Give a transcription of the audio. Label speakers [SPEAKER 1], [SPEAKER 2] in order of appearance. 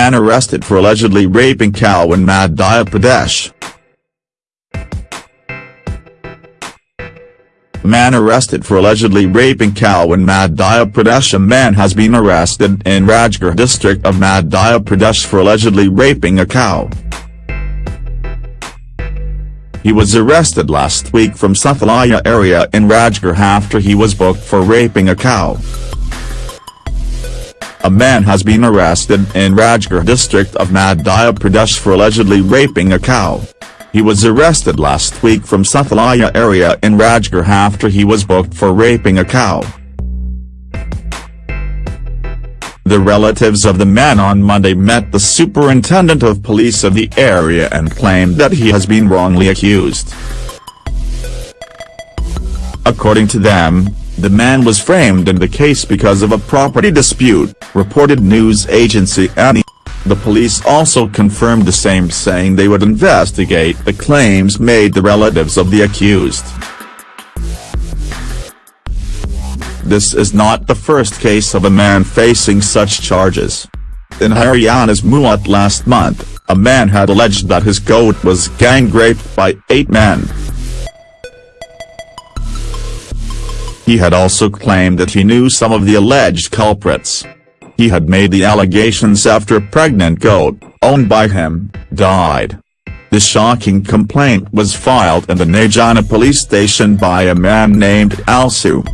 [SPEAKER 1] man arrested for allegedly raping cow in Madhya Pradesh. Man arrested for allegedly raping cow in Madhya Pradesh A man has been arrested in Rajgarh district of Madhya Pradesh for allegedly raping a cow. He was arrested last week from Safalaya area in Rajgarh after he was booked for raping a cow. A man has been arrested in Rajgarh district of Madhya Pradesh for allegedly raping a cow. He was arrested last week from Safalaya area in Rajgarh after he was booked for raping a cow. The relatives of the man on Monday met the superintendent of police of the area and claimed that he has been wrongly accused. According to them, the man was framed in the case because of a property dispute, reported news agency ANI. The police also confirmed the same saying they would investigate the claims made the relatives of the accused. This is not the first case of a man facing such charges. In Haryana's Mewat last month, a man had alleged that his goat was gang-raped by eight men. He had also claimed that he knew some of the alleged culprits. He had made the allegations after a pregnant goat, owned by him, died. The shocking complaint was filed in the Nagina police station by a man named Alsu.